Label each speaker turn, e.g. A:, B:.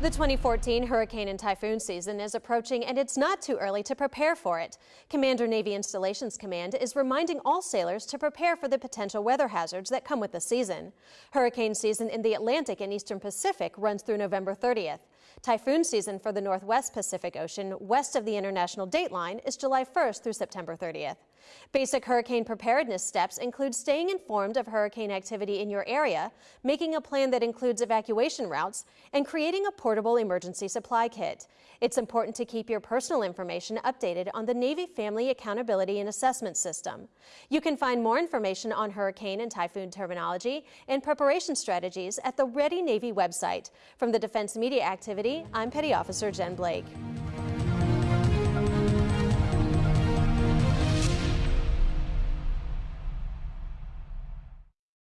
A: The 2014 hurricane and typhoon season is approaching and it's not too early to prepare for it. Commander Navy Installations Command is reminding all sailors to prepare for the potential weather hazards that come with the season. Hurricane season in the Atlantic and Eastern Pacific runs through November 30th. Typhoon season for the Northwest Pacific Ocean west of the international date line is July 1st through September 30th. Basic hurricane preparedness steps include staying informed of hurricane activity in your area, making a plan that includes evacuation routes, and creating a portable emergency supply kit. It's important to keep your personal information updated on the Navy Family Accountability and Assessment System. You can find more information on hurricane and typhoon terminology and preparation strategies at the Ready Navy website. From the Defense Media Activity, I'm Petty Officer Jen Blake.